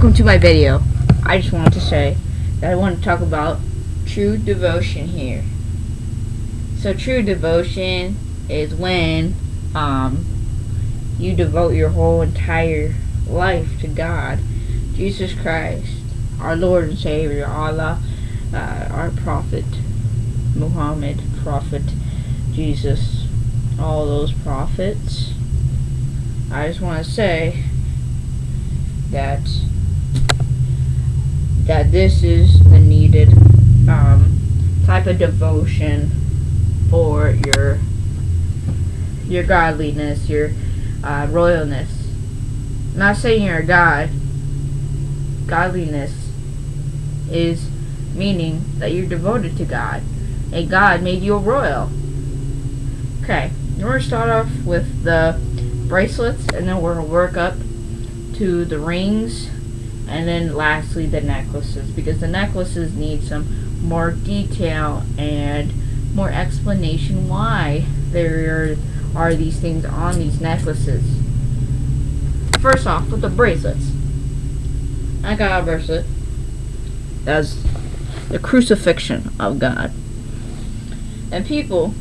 welcome to my video. I just wanted to say that I want to talk about true devotion here. So true devotion is when um, you devote your whole entire life to God, Jesus Christ, our Lord and Savior, Allah, uh, our Prophet, Muhammad, Prophet, Jesus, all those prophets. I just want to say that that this is the needed um, type of devotion for your your godliness, your uh, royalness. I'm not saying you're a god. Godliness is meaning that you're devoted to God. And God made you a royal. Okay, we're going to start off with the bracelets, and then we're going to work up to the rings, and then lastly the necklaces, because the necklaces need some more detail and more explanation why there are these things on these necklaces. First off, with the bracelets. I got a bracelet as the crucifixion of God. And people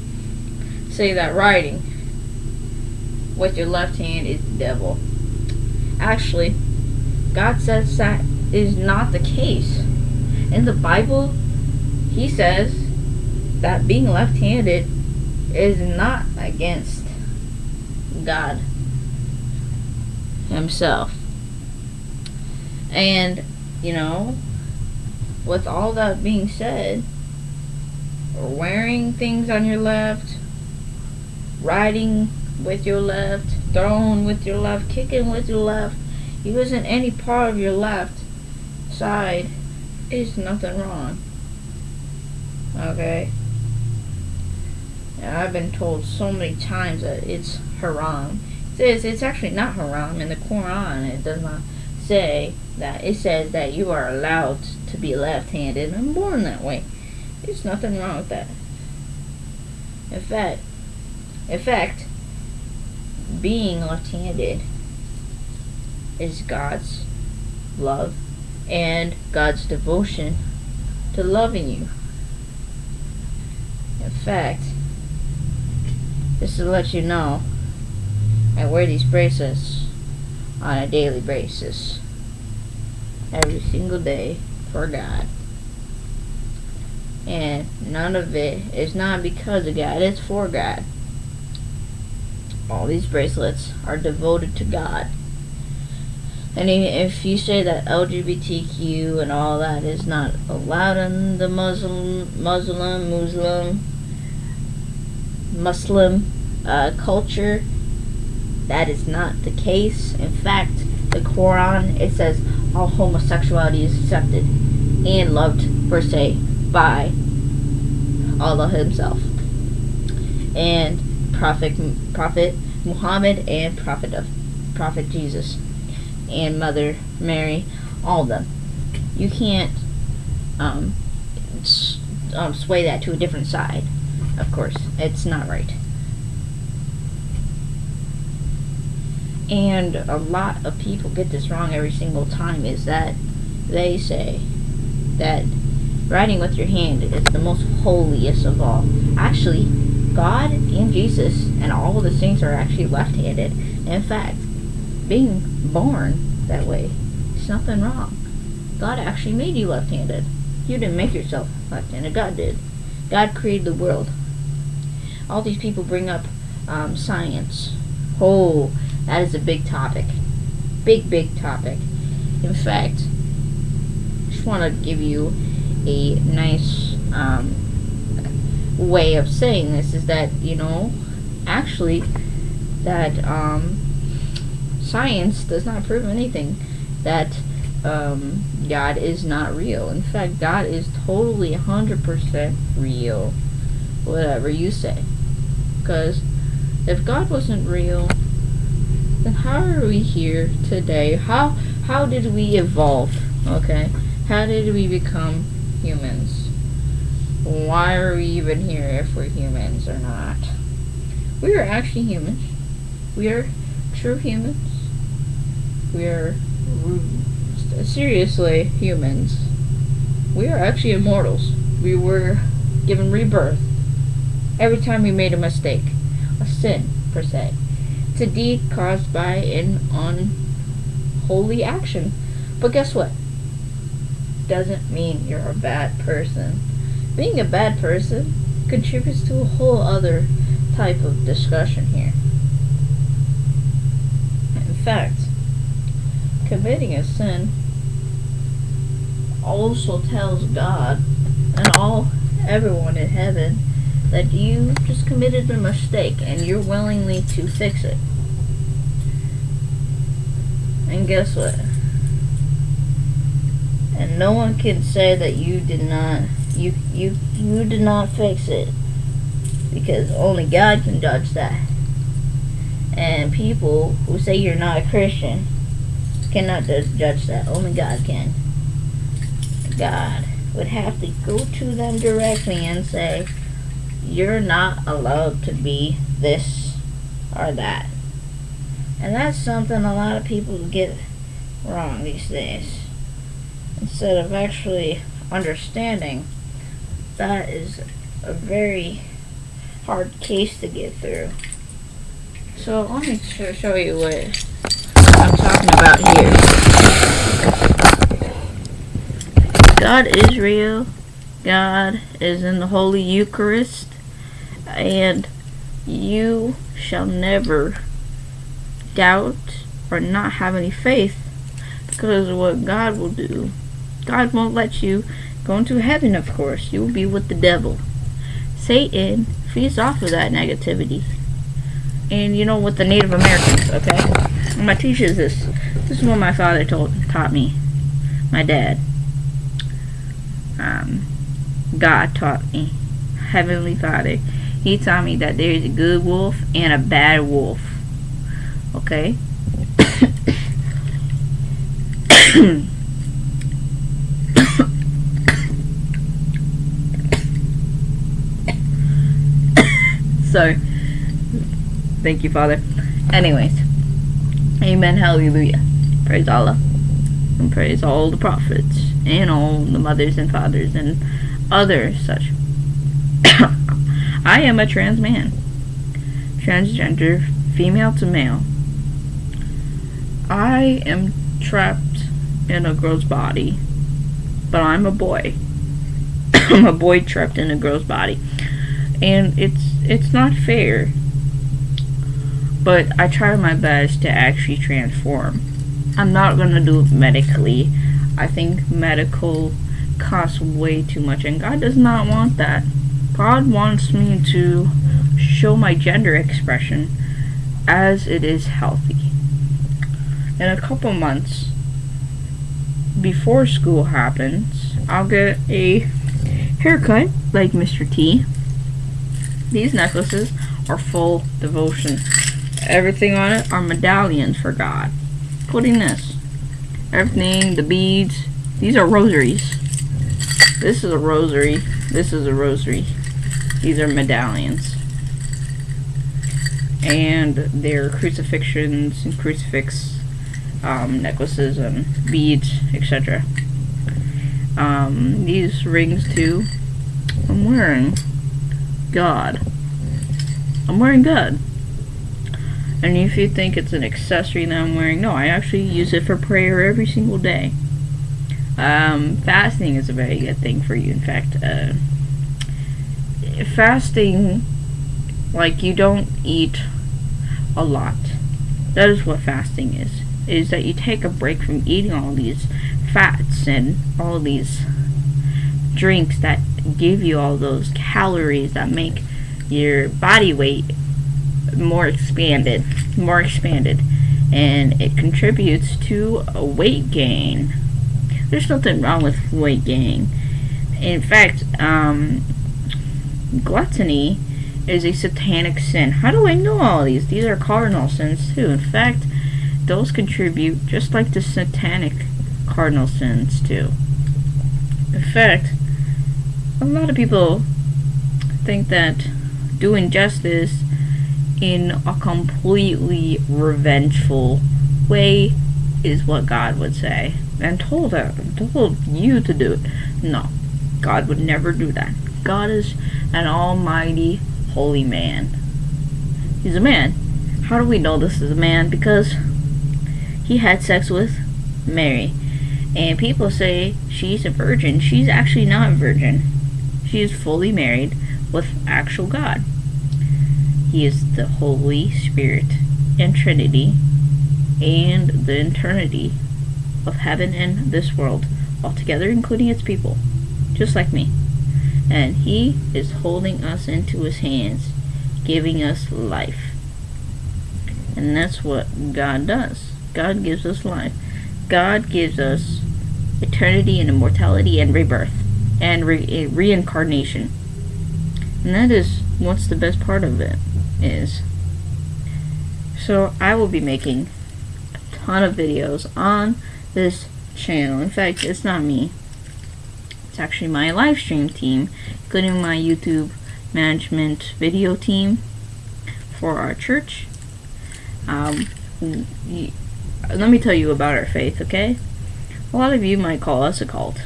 say that writing with your left hand is the devil. Actually, God says that is not the case. In the Bible, he says that being left-handed is not against God himself. And, you know, with all that being said, wearing things on your left, riding with your left, throwing with your left, kicking with your left, using any part of your left side is nothing wrong. Okay? I've been told so many times that it's haram. It says it's actually not haram in the Quran. It does not say that. It says that you are allowed to be left-handed and born that way. There's nothing wrong with that. In fact, in fact, being left-handed is God's love and God's devotion to loving you. In fact, just to let you know, I wear these bracelets on a daily basis. Every single day for God. And none of it is not because of God, it's for God. All these bracelets are devoted to God. And if you say that LGBTQ and all that is not allowed in the Muslim, Muslim, Muslim, Muslim uh, culture, that is not the case. In fact, the Quran, it says all homosexuality is accepted and loved, per se, by Allah himself. And Prophet, Prophet Muhammad and Prophet of Prophet Jesus and Mother Mary, all of them. You can't um, um, sway that to a different side, of course. It's not right. And a lot of people get this wrong every single time is that they say that writing with your hand is the most holiest of all. Actually, God and Jesus and all of the saints are actually left-handed. In fact, being born that way, there's nothing wrong. God actually made you left-handed. You didn't make yourself left-handed. God did. God created the world. All these people bring up um, science. Oh, that is a big topic. Big, big topic. In fact, I just want to give you a nice um, way of saying this is that, you know, actually, that um, science does not prove anything that um, God is not real. In fact, God is totally 100% real, whatever you say. Because if God wasn't real, then how are we here today? How how did we evolve? Okay, how did we become humans? Why are we even here if we're humans or not? We are actually humans. We are true humans. We are seriously, humans, we are actually immortals. We were given rebirth every time we made a mistake, a sin, per se. It's a deed caused by an unholy action. But guess what? Doesn't mean you're a bad person. Being a bad person contributes to a whole other type of discussion here. In fact, committing a sin also tells God and all everyone in heaven that you just committed a mistake and you're willingly to fix it. And guess what? And no one can say that you did not you you you did not fix it because only God can judge that. And people who say you're not a Christian cannot judge that. Only God can. God would have to go to them directly and say, you're not allowed to be this or that. And that's something a lot of people get wrong these days. Instead of actually understanding, that is a very hard case to get through. So let me show you what talking about here. God is real. God is in the Holy Eucharist and you shall never doubt or not have any faith because of what God will do. God won't let you go into heaven, of course. You will be with the devil. Satan feeds off of that negativity. And you know what the Native Americans, okay? My teacher is this. This is what my father told taught me. My dad. Um, God taught me. Heavenly Father he taught me that there is a good wolf and a bad wolf. Okay? so, thank you, Father. Anyways, Amen, Hallelujah. Praise Allah. And praise all the prophets and all the mothers and fathers and other such I am a trans man. Transgender, female to male. I am trapped in a girl's body, but I'm a boy. I'm a boy trapped in a girl's body. And it's it's not fair. But I try my best to actually transform. I'm not to do it medically. I think medical costs way too much and God does not want that. God wants me to show my gender expression as it is healthy. In a couple months, before school happens, I'll get a haircut like Mr. T. These necklaces are full devotion. Everything on it are medallions for God. Putting this. Everything, the beads, these are rosaries. This is a rosary. This is a rosary. These are medallions. And they're crucifixions and crucifix um, necklaces and beads, etc. Um, these rings too. I'm wearing God. I'm wearing God. And if you think it's an accessory that I'm wearing, no, I actually use it for prayer every single day. Um, fasting is a very good thing for you. In fact, uh, fasting, like you don't eat a lot. That is what fasting is. Is that you take a break from eating all these fats and all these drinks that give you all those calories that make your body weight more expanded, more expanded, and it contributes to a weight gain. There's nothing wrong with weight gain. In fact, um, gluttony is a satanic sin. How do I know all these? These are cardinal sins too. In fact, those contribute just like the satanic cardinal sins too. In fact, a lot of people think that doing justice in a completely revengeful way is what God would say and told her, told you to do it. No, God would never do that. God is an almighty holy man. He's a man. How do we know this is a man? Because he had sex with Mary. And people say she's a virgin. She's actually not a virgin. She is fully married with actual God. He is the Holy Spirit and Trinity and the eternity of heaven and this world altogether, including its people, just like me. And He is holding us into His hands, giving us life. And that's what God does. God gives us life. God gives us eternity and immortality and rebirth and re- reincarnation. And that is what's the best part of it is. So I will be making a ton of videos on this channel. In fact, it's not me. It's actually my live stream team, including my YouTube management video team for our church. Um, let me tell you about our faith, okay? A lot of you might call us a cult.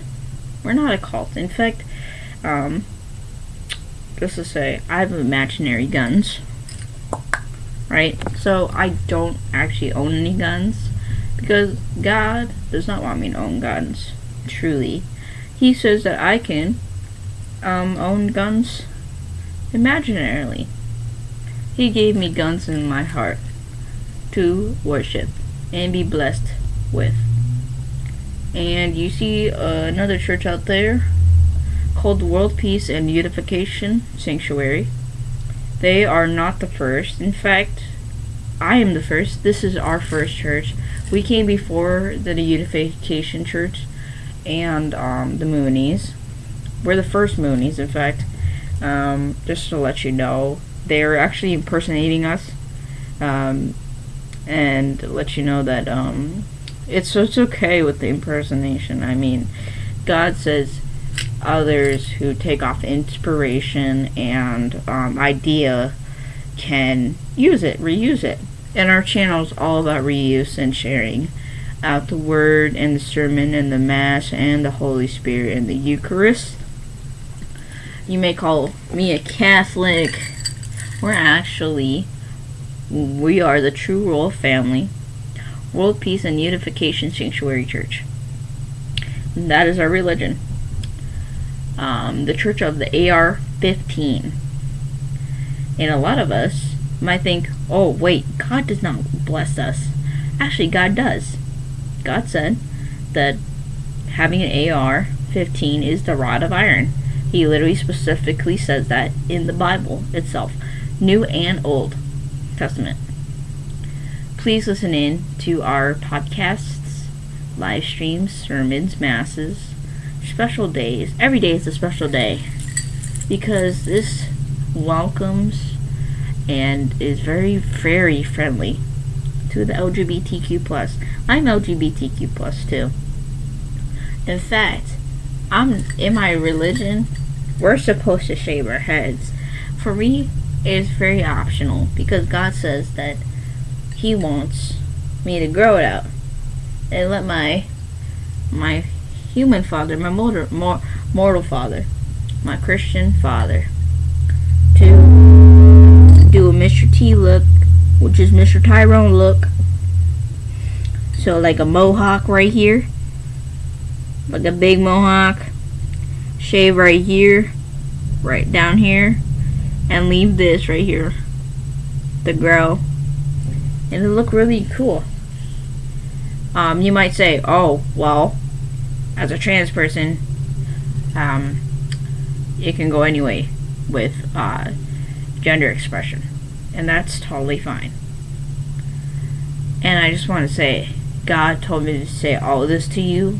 We're not a cult. In fact, um, just to say, I have imaginary guns. Right? So I don't actually own any guns because God does not want me to own guns. Truly. He says that I can um, own guns imaginarily. He gave me guns in my heart to worship and be blessed with. And you see uh, another church out there called World Peace and Unification Sanctuary. They are not the first. In fact, I am the first. This is our first church. We came before the Unification Church and um, the Moonies. We're the first Moonies, in fact. Um, just to let you know, they're actually impersonating us. Um, and let you know that um, it's it's okay with the impersonation. I mean, God says others who take off inspiration and um, idea can use it, reuse it. And our channel is all about reuse and sharing out the Word and the sermon and the Mass and the Holy Spirit and the Eucharist. You may call me a Catholic. We're actually, we are the true royal family, World Peace and Unification Sanctuary Church. that is our religion um, the Church of the AR 15. And a lot of us might think, oh, wait, God does not bless us. Actually, God does. God said that having an AR 15 is the rod of iron. He literally specifically says that in the Bible itself, New and Old Testament. Please listen in to our podcasts, live streams, sermons, masses, special days. Every day is a special day because this welcomes and is very, very friendly to the LGBTQ plus. I'm LGBTQ plus too. In fact, I'm in my religion. We're supposed to shave our heads. For me, it's very optional because God says that He wants me to grow it out and let my my human father, my mortal, mor mortal father, my Christian father, to do a Mr. T look, which is Mr. Tyrone look. So like a mohawk right here, like a big mohawk, shave right here, right down here, and leave this right here to grow. And it look really cool. Um, you might say, oh, well, as a trans person, um, it can go anyway with uh, gender expression, and that's totally fine. And I just want to say, God told me to say all of this to you,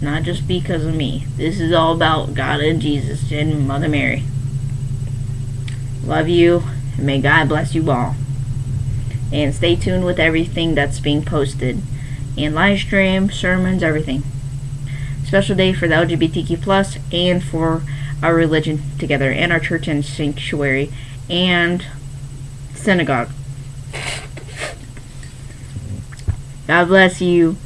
not just because of me. This is all about God and Jesus and Mother Mary. Love you, and may God bless you all. And stay tuned with everything that's being posted in live stream, sermons, everything special day for the LGBTQ plus and for our religion together and our church and sanctuary and synagogue. God bless you.